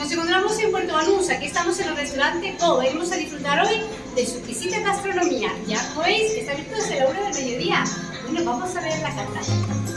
Nos encontramos en Puerto Banús, aquí estamos en el restaurante Po. Venimos a disfrutar hoy de su exquisita gastronomía. Ya como veis, está abierto desde la hora del mediodía. Bueno, vamos a ver la carta.